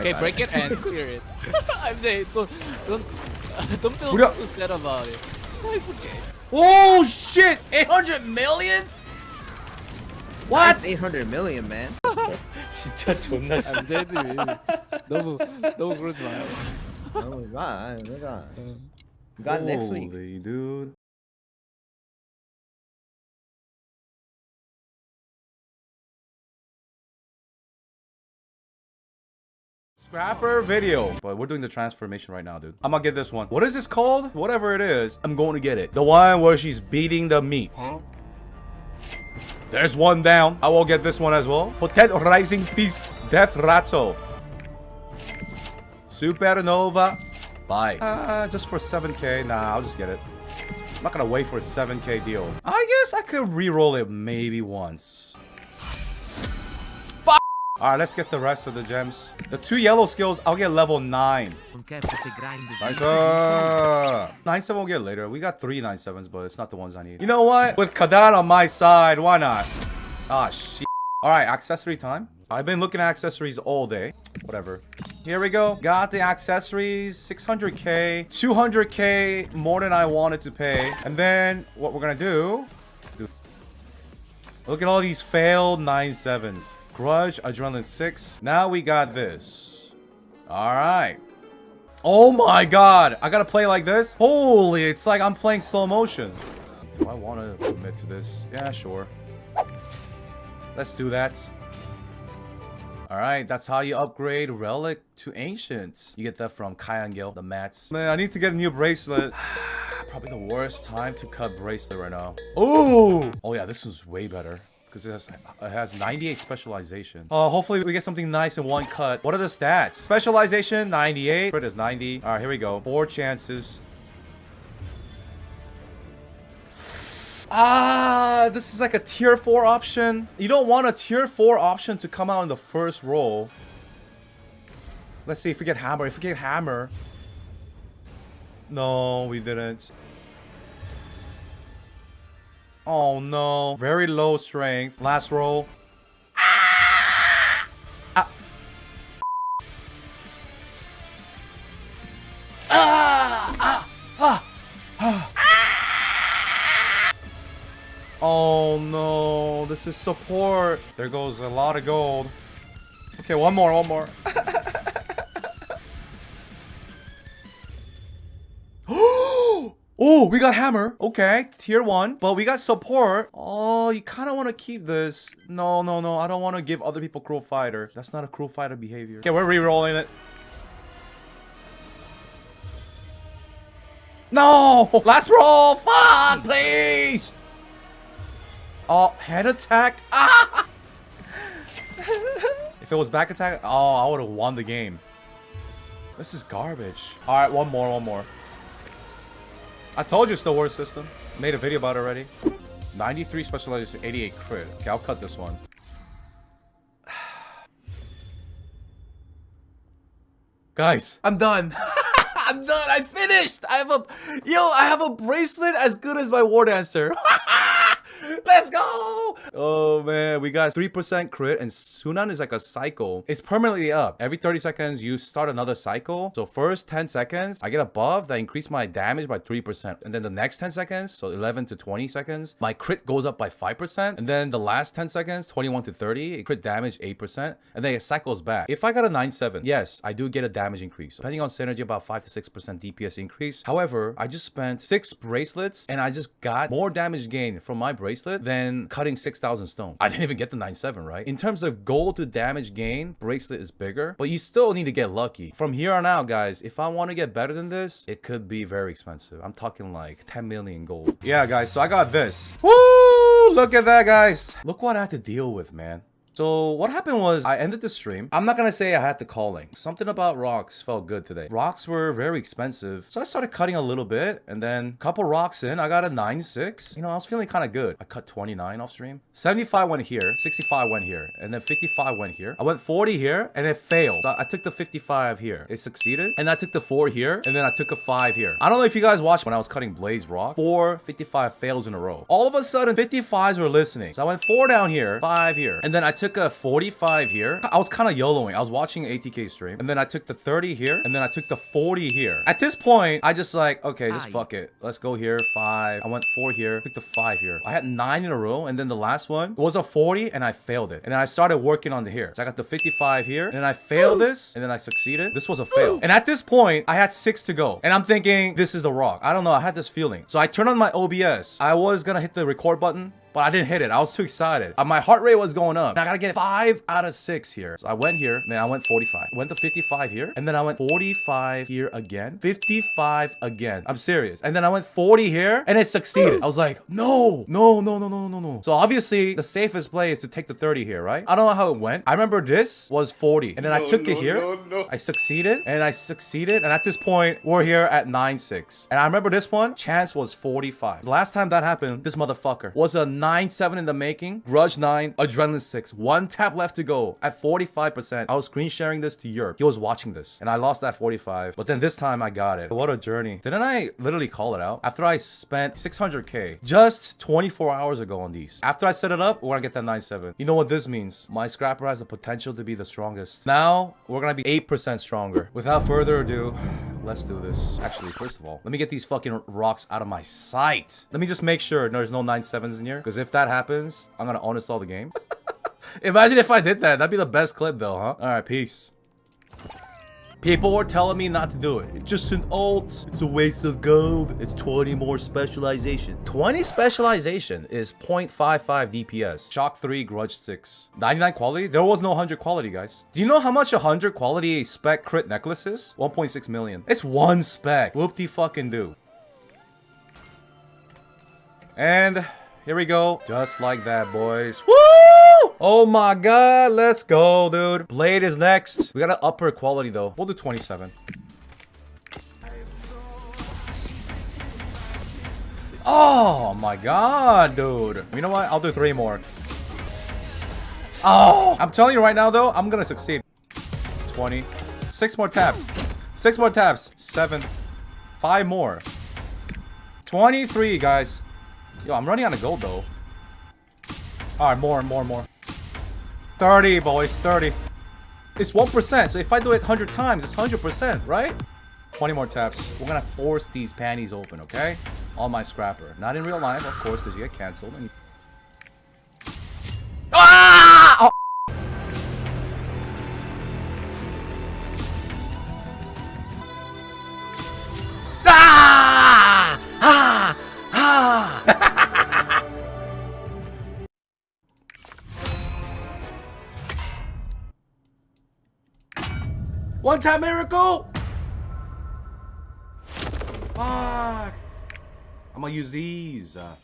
Okay, break it and clear it. I'm saying don't don't don't feel 우리가- too sad about it. It's okay. Oh shit! 800 million? What? That's 800 million, man. 진짜 존나 씨. 안제드 너무 너무 그러지 마요. oh, wow, look at Got next week. Holy dude. Scrapper video. But we're doing the transformation right now, dude. I'm gonna get this one. What is this called? Whatever it is, I'm going to get it. The one where she's beating the meat. There's one down. I will get this one as well. Potet Rising Feast. Death Ratto. Supernova. Bye. Uh, just for 7k. Nah, I'll just get it. I'm not gonna wait for a 7k deal. I guess I could re-roll it maybe once. Alright, let's get the rest of the gems. The two yellow skills, I'll get level 9. Nice. uh, 9-7 we'll get later. We got three 9-7s, but it's not the ones I need. You know what? With Kadan on my side, why not? Ah, shit. Alright, accessory time. I've been looking at accessories all day. Whatever. Here we go. Got the accessories. 600k. 200k more than I wanted to pay. And then what we're gonna do... do look at all these failed 9-7s. Grudge, Adrenaline 6. Now we got this. Alright. Oh my god. I gotta play like this? Holy, it's like I'm playing slow motion. Do I want to commit to this? Yeah, sure. Let's do that. Alright, that's how you upgrade Relic to Ancients. You get that from Kayangel, the mats. Man, I need to get a new bracelet. Probably the worst time to cut bracelet right now. Oh! Oh yeah, this one's way better. Because it has, it has 98 specialization. Oh, hopefully we get something nice in one cut. What are the stats? Specialization, 98. Crit is 90. Alright, here we go. Four chances. Ah, this is like a tier 4 option. You don't want a tier 4 option to come out in the first roll. Let's see if we get hammer. If we get hammer. No, we didn't. Oh no. Very low strength. Last roll. Ah! Ah. Ah! Ah! Ah! Oh no, this is support. There goes a lot of gold. Okay, one more, one more. Oh, we got hammer. Okay, tier one. But we got support. Oh, you kind of want to keep this. No, no, no. I don't want to give other people cruel fighter. That's not a cruel fighter behavior. Okay, we're re-rolling it. No! Last roll! Fuck, please! Oh, head attack. Ah! if it was back attack, oh, I would have won the game. This is garbage. All right, one more, one more. I told you it's the worst system. Made a video about it already. 93 specialization, 88 crit. Okay, I'll cut this one. Guys, I'm done. I'm done. I finished. I have a yo. I have a bracelet as good as my war dancer. Let's go! Oh man, we got 3% crit and Sunan is like a cycle. It's permanently up. Every 30 seconds, you start another cycle. So first 10 seconds, I get a buff that increase my damage by 3%. And then the next 10 seconds, so 11 to 20 seconds, my crit goes up by 5%. And then the last 10 seconds, 21 to 30, crit damage 8%. And then it cycles back. If I got a 9-7, yes, I do get a damage increase. Depending on synergy, about 5 to 6% DPS increase. However, I just spent 6 bracelets and I just got more damage gain from my bracelet than cutting 6,000 stone. I didn't even get the 9-7, right? In terms of gold to damage gain, bracelet is bigger, but you still need to get lucky. From here on out, guys, if I want to get better than this, it could be very expensive. I'm talking like 10 million gold. Yeah, guys, so I got this. Woo! Look at that, guys. Look what I had to deal with, man. So what happened was I ended the stream. I'm not gonna say I had the calling. Something about rocks felt good today. Rocks were very expensive. So I started cutting a little bit and then a couple rocks in, I got a 9-6. You know, I was feeling kind of good. I cut 29 off stream. 75 went here, 65 went here, and then 55 went here. I went 40 here and it failed. So I took the 55 here. It succeeded. And I took the 4 here and then I took a 5 here. I don't know if you guys watched when I was cutting Blaze Rock. 4 55 fails in a row. All of a sudden 55s were listening. So I went 4 down here, 5 here. And then I took took a 45 here. I was kind of YOLOing. I was watching ATK stream. And then I took the 30 here. And then I took the 40 here. At this point, I just like, okay, just fuck it. Let's go here. Five. I went four here. Took the five here. I had nine in a row. And then the last one was a 40 and I failed it. And then I started working on the here. So I got the 55 here. And then I failed this. And then I succeeded. This was a fail. And at this point, I had six to go. And I'm thinking, this is the rock. I don't know. I had this feeling. So I turned on my OBS. I was gonna hit the record button. But I didn't hit it. I was too excited. Uh, my heart rate was going up. I gotta get 5 out of 6 here. So I went here. And then I went 45. Went to 55 here. And then I went 45 here again. 55 again. I'm serious. And then I went 40 here. And it succeeded. I was like, no. No, no, no, no, no, no. So obviously, the safest play is to take the 30 here, right? I don't know how it went. I remember this was 40. And then I took it here. I succeeded. And I succeeded. And at this point, we're here at 9-6. And I remember this one. Chance was 45. The last time that happened, this motherfucker was a 9-7 in the making. Grudge 9, Adrenaline 6. One tap left to go at 45%. I was screen sharing this to Europe. He was watching this. And I lost that 45. But then this time I got it. What a journey. Didn't I literally call it out? After I spent 600k just 24 hours ago on these. After I set it up, we're gonna get that 9-7. You know what this means? My scrapper has the potential to be the strongest. Now, we're gonna be 8% stronger. Without further ado, let's do this. Actually, first of all, let me get these fucking rocks out of my sight. Let me just make sure there's no 9-7s in here. Because if that happens, I'm gonna uninstall the game. Imagine if I did that. That'd be the best clip though, huh? Alright, peace. People were telling me not to do it. It's just an alt. It's a waste of gold. It's 20 more specialization. 20 specialization is 0.55 DPS. Shock 3, Grudge 6. 99 quality? There was no 100 quality, guys. Do you know how much 100 quality spec crit necklace is? 1.6 million. It's one spec. Whoop-de fucking do. And here we go. Just like that, boys. Woo! Oh my god, let's go, dude. Blade is next. We got an upper quality, though. We'll do 27. Oh my god, dude. You know what? I'll do three more. Oh! I'm telling you right now, though, I'm gonna succeed. 20. Six more taps. Six more taps. Seven. Five more. 23, guys. Yo, I'm running out of gold, though. Alright, more, more, more. 30, boys. 30. It's 1%, so if I do it 100 times, it's 100%, right? 20 more taps. We're gonna force these panties open, okay? On my scrapper. Not in real life, of course, because you get cancelled. And... One time miracle! Fuck! I'm gonna use these. Uh,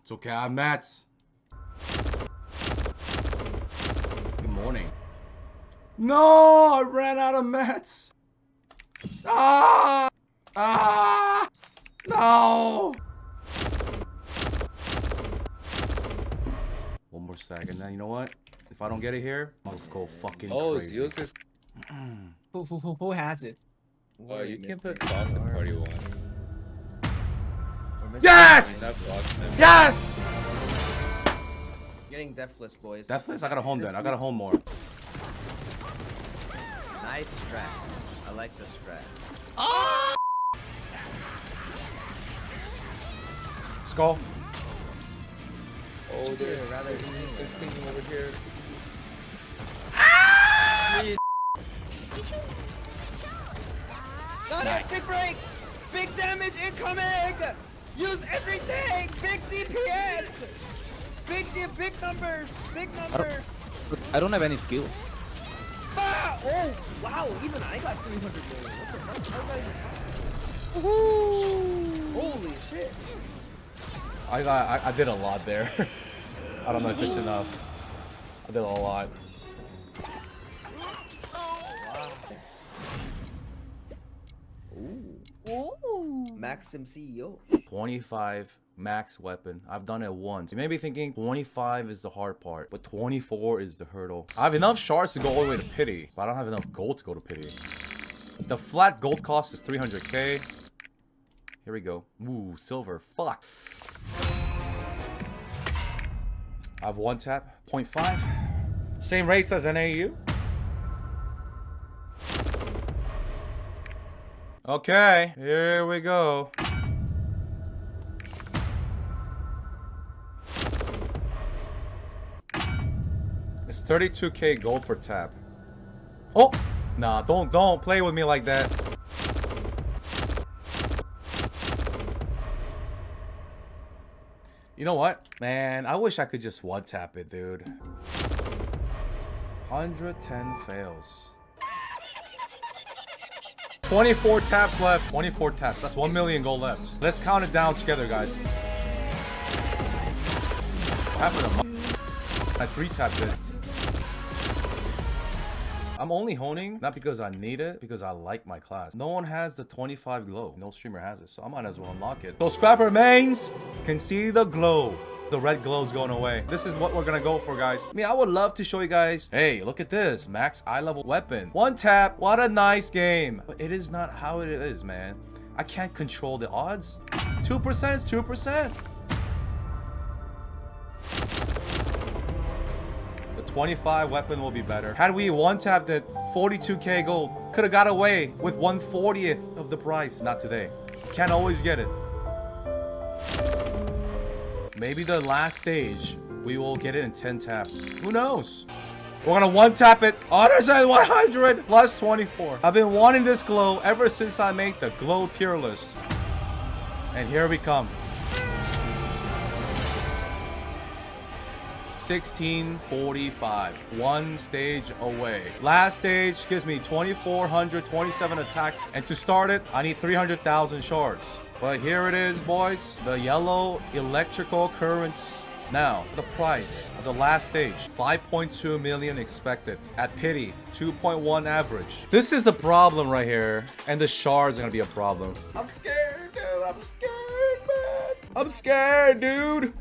it's okay, I'm mats. Good morning. No, I ran out of mats. Ah! Ah! No! One more stack, and then you know what? If I don't get it here, I'll go fucking Oh, crazy. Zeus is. Who, who, who, who has it? Oh, you can put Frost in party one. Yes! Not Frost in Yes! Getting deathless, boys. Deathless? I gotta home then. I gotta home more. Nice strat. I like the strat. Skull. Oh, there's rather there's something over here. Got it! Big break! Big damage incoming! Use everything! Big DPS! Big D big numbers! Big numbers! I don't have any skills. Ah! Oh, wow! Even I got 300 gold. What the fuck? How's that even- Holy shit! I. I, I did a lot there. I don't know if it's enough. I did a lot. Ooh. Ooh. Maxim CEO. 25 max weapon. I've done it once. You may be thinking 25 is the hard part, but 24 is the hurdle. I have enough shards to go all the way to pity, but I don't have enough gold to go to pity. The flat gold cost is 300k. Here we go. Ooh, silver. Fuck. I have one tap. 0.5. Same rates as NAU. Okay, here we go. It's 32k gold per tap. Oh! Nah, don't don't play with me like that. You know what? Man, I wish I could just one tap it, dude. 110 fails. 24 taps left. 24 taps. That's 1 million gold left. Let's count it down together, guys. Half of them. I three tapped it. I'm only honing, not because I need it, because I like my class. No one has the 25 glow. No streamer has it, so I might as well unlock it. So Scrapper mains can see the glow. The red glow's going away. This is what we're gonna go for, guys. I mean, I would love to show you guys. Hey, look at this. Max eye level weapon. One tap. What a nice game. But it is not how it is, man. I can't control the odds. 2% is 2%. 25 weapon will be better. Had we one tapped it, 42k gold, could have got away with 140th of the price. Not today. Can't always get it. Maybe the last stage, we will get it in 10 taps. Who knows? We're gonna one tap it. Otters at 100 plus 24. I've been wanting this glow ever since I made the glow tier list. And here we come. 1645. One stage away. Last stage gives me 2427 attack. And to start it, I need 300,000 shards. But here it is, boys. The yellow electrical currents. Now, the price of the last stage, 5.2 million expected. At pity, 2.1 average. This is the problem right here. And the shards are gonna be a problem. I'm scared, dude. I'm scared, man. I'm scared, dude.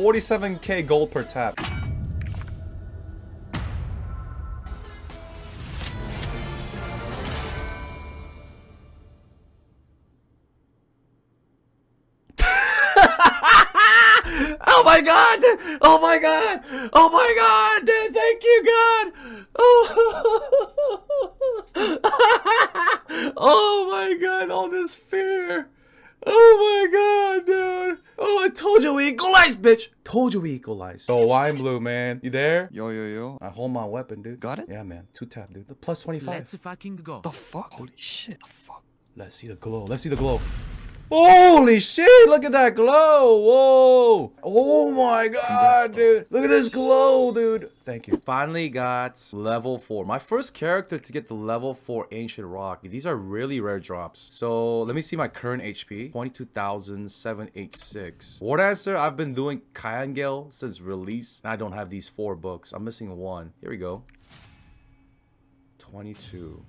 47k gold per tap. Oh my god! Oh my god! Oh my god! Thank you, God! Oh, oh my god, all this fear. Oh my god, dude. Oh, I told you we equalize, bitch. Told you we equalize. So wine blue, man. You there? Yo, yo, yo. I hold my weapon, dude. Got it? Yeah, man. Two tap, dude. The plus 25. Let's fucking go. The fuck? Holy shit. The fuck? Let's see the glow. Let's see the glow. Holy shit! Look at that glow! Whoa! Oh my god, dude! Look at this glow, dude! Thank you. Finally got level 4. My first character to get the level 4 Ancient Rock. These are really rare drops. So, let me see my current HP. 22,786. War Dancer, I've been doing Kayangel since release. And I don't have these four books. I'm missing one. Here we go. 22.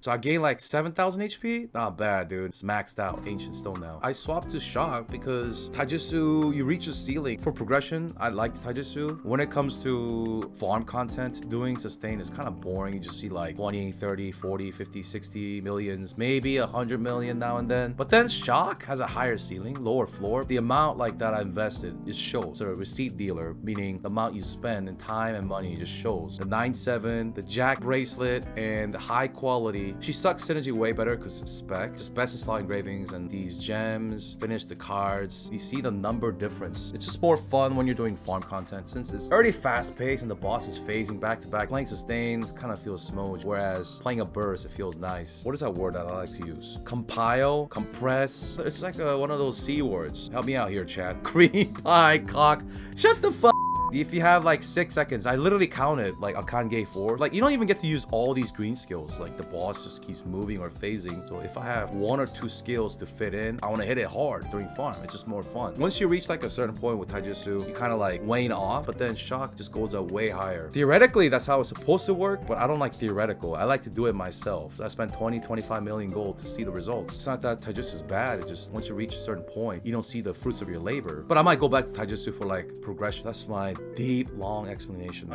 So I gained like 7,000 HP? Not bad, dude. It's maxed out. Ancient Stone now. I swapped to Shock because Taijutsu, you reach a ceiling. For progression, I like Taijutsu. When it comes to farm content, doing sustain is kind of boring. You just see like 20, 30, 40, 50, 60 millions, maybe 100 million now and then. But then Shock has a higher ceiling, lower floor. The amount like that I invested, it shows. So a receipt dealer, meaning the amount you spend in time and money just shows. The 9-7, the Jack bracelet, and the high quality she sucks synergy way better because spec. Just best slot engravings and these gems, finish the cards. You see the number difference. It's just more fun when you're doing farm content since it's already fast paced and the boss is phasing back to back. Playing sustain kind of feels smooth, whereas playing a burst, it feels nice. What is that word that I like to use? Compile, compress. It's like a, one of those C words. Help me out here, chat. Cream pie cock. Shut the fuck if you have like six seconds, I literally counted like a Kange 4. Like you don't even get to use all these green skills. Like the boss just keeps moving or phasing. So if I have one or two skills to fit in, I want to hit it hard during farm. It's just more fun. Once you reach like a certain point with Taijutsu, you kind of like wane off, but then shock just goes up way higher. Theoretically, that's how it's supposed to work, but I don't like theoretical. I like to do it myself. I spent 20, 25 million gold to see the results. It's not that Taijutsu is bad. It's just once you reach a certain point, you don't see the fruits of your labor. But I might go back to Taijutsu for like progression. That's my deep, long explanation.